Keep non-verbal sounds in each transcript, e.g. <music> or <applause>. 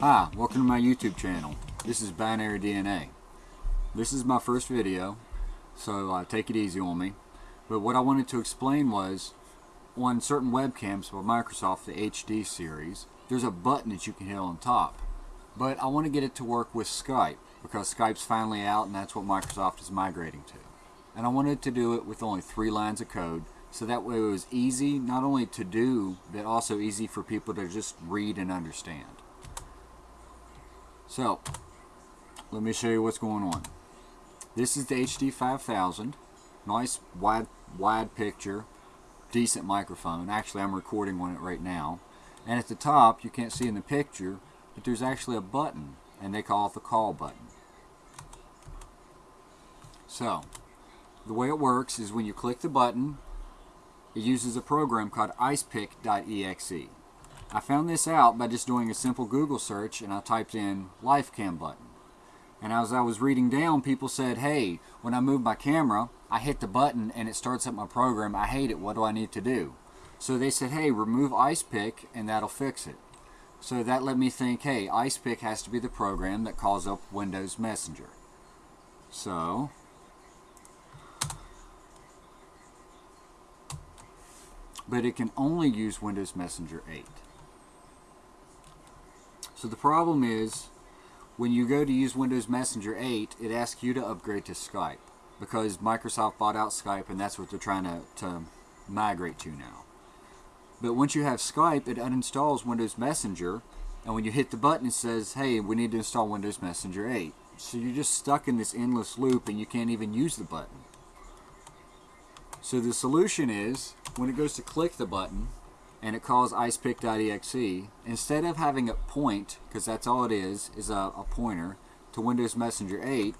Hi, welcome to my YouTube channel. This is Binary DNA. This is my first video, so uh, take it easy on me. But what I wanted to explain was, on certain webcams by Microsoft, the HD series, there's a button that you can hit on top. But I want to get it to work with Skype, because Skype's finally out and that's what Microsoft is migrating to. And I wanted to do it with only three lines of code, so that way it was easy not only to do, but also easy for people to just read and understand. So, let me show you what's going on. This is the HD 5000. Nice wide wide picture, decent microphone. Actually, I'm recording on it right now. And at the top, you can't see in the picture, but there's actually a button, and they call it the call button. So, the way it works is when you click the button, it uses a program called icepick.exe. I found this out by just doing a simple Google search and I typed in LifeCam button. And as I was reading down, people said, hey, when I move my camera, I hit the button and it starts up my program. I hate it. What do I need to do? So they said, hey, remove IcePick and that'll fix it. So that let me think, hey, IcePick has to be the program that calls up Windows Messenger. So, but it can only use Windows Messenger 8. So the problem is, when you go to use Windows Messenger 8, it asks you to upgrade to Skype because Microsoft bought out Skype and that's what they're trying to, to migrate to now. But once you have Skype, it uninstalls Windows Messenger and when you hit the button it says, hey, we need to install Windows Messenger 8. So you're just stuck in this endless loop and you can't even use the button. So the solution is, when it goes to click the button, and it calls icepick.exe, instead of having it point, because that's all it is, is a, a, pointer, to Windows Messenger 8,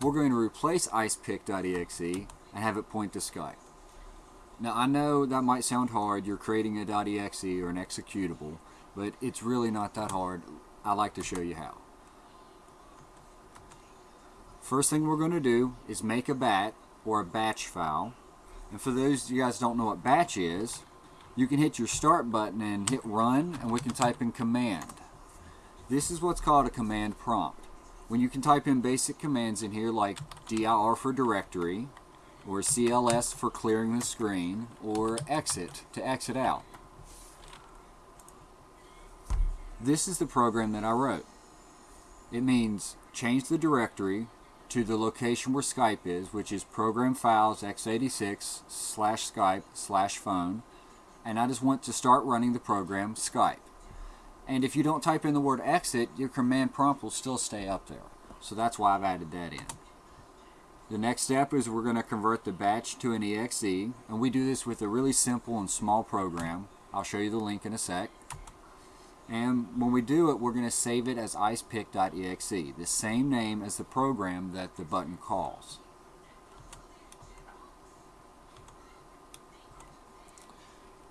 we're going to replace icepick.exe and have it point to Skype. Now I know that might sound hard, you're creating a .exe or an executable, but it's really not that hard. I like to show you how. First thing we're going to do is make a bat or a batch file. And for those you guys don't know what batch is, you can hit your start button and hit run and we can type in command. This is what's called a command prompt. When you can type in basic commands in here like dir for directory or cls for clearing the screen or exit to exit out. This is the program that I wrote. It means change the directory to the location where Skype is, which is program files x86 slash Skype slash phone and I just want to start running the program Skype. And if you don't type in the word exit, your command prompt will still stay up there. So that's why I've added that in. The next step is we're going to convert the batch to an exe, and we do this with a really simple and small program. I'll show you the link in a sec. And when we do it, we're going to save it as icepick.exe, the same name as the program that the button calls.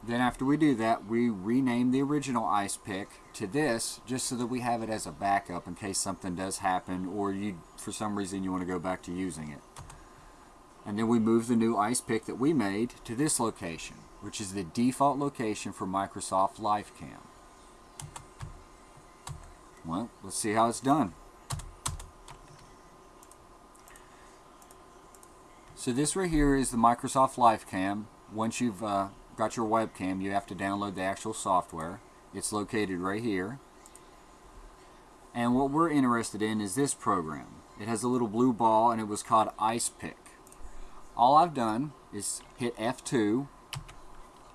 Then after we do that, we rename the original ice pick to this just so that we have it as a backup in case something does happen or you, for some reason you want to go back to using it. And then we move the new ice pick that we made to this location, which is the default location for Microsoft LifeCam. Well, let's see how it's done. So this right here is the Microsoft LifeCam. Once you've uh, got your webcam, you have to download the actual software. It's located right here. And what we're interested in is this program. It has a little blue ball and it was called Ice Pick. All I've done is hit F2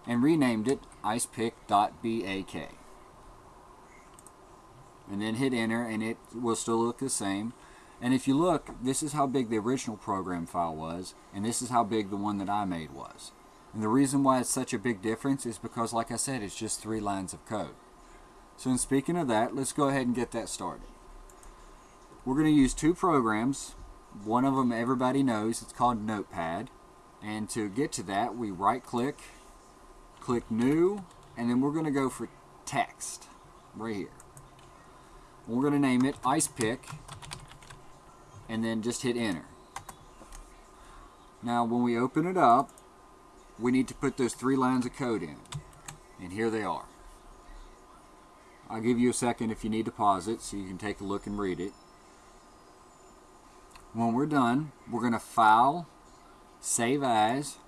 and renamed it icepick.bak. And then hit enter and it will still look the same. And if you look, this is how big the original program file was, and this is how big the one that I made was. And the reason why it's such a big difference is because, like I said, it's just three lines of code. So in speaking of that, let's go ahead and get that started. We're going to use two programs. One of them everybody knows. It's called Notepad. And to get to that, we right-click, click New, and then we're going to go for Text, right here. We're going to name it IcePick, and then just hit Enter. Now, when we open it up, we need to put those three lines of code in. And here they are. I'll give you a second if you need to pause it so you can take a look and read it. When we're done, we're going to file, save as,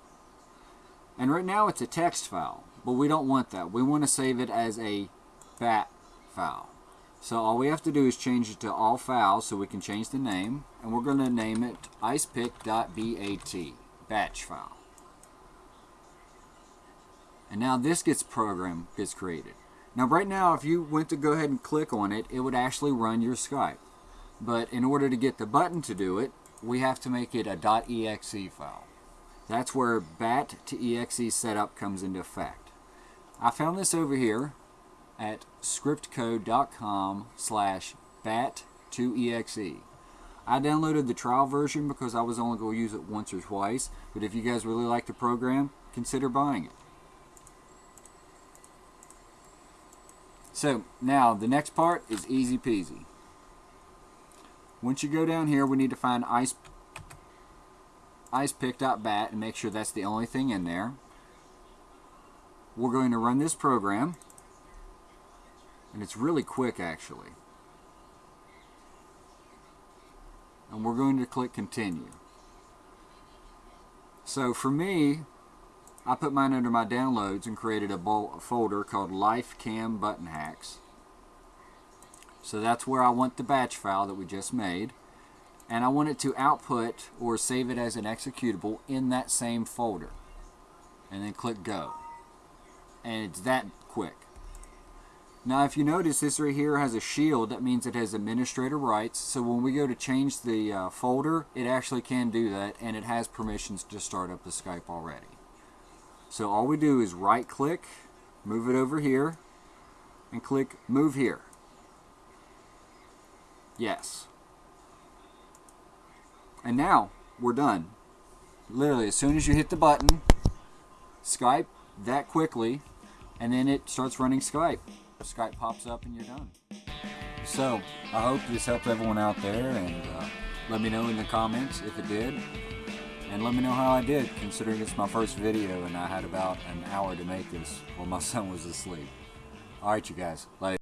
and right now it's a text file, but we don't want that. We want to save it as a BAT file. So all we have to do is change it to all files so we can change the name, and we're going to name it icepick.bat, batch file. And now this gets program gets created. Now right now if you went to go ahead and click on it, it would actually run your Skype. But in order to get the button to do it, we have to make it a .exe file. That's where bat to exe setup comes into effect. I found this over here at scriptcode.com slash bat to exe. I downloaded the trial version because I was only going to use it once or twice, but if you guys really like the program, consider buying it. So now the next part is easy peasy. Once you go down here, we need to find ice icepick.bat and make sure that's the only thing in there. We're going to run this program and it's really quick actually. And we're going to click continue. So for me, I put mine under my downloads and created a, folder called Life Cam Button Hacks. So that's where I want the batch file that we just made. And I want it to output or save it as an executable in that same folder. And then click go. And it's that quick. Now if you notice this right here has a shield that means it has administrator rights so when we go to change the uh, folder it actually can do that and it has permissions to start up the Skype already. So all we do is right click, move it over here and click move here. Yes. And now we're done. Literally as soon as you hit the button Skype that quickly and then it starts running Skype. Skype pops up and you're done. So, I hope this helped everyone out there and uh, let me know in the comments if it did. And let me know how I did, considering it's my first video and I had about an hour to make this while my <laughs> son was asleep. Alright you guys, later.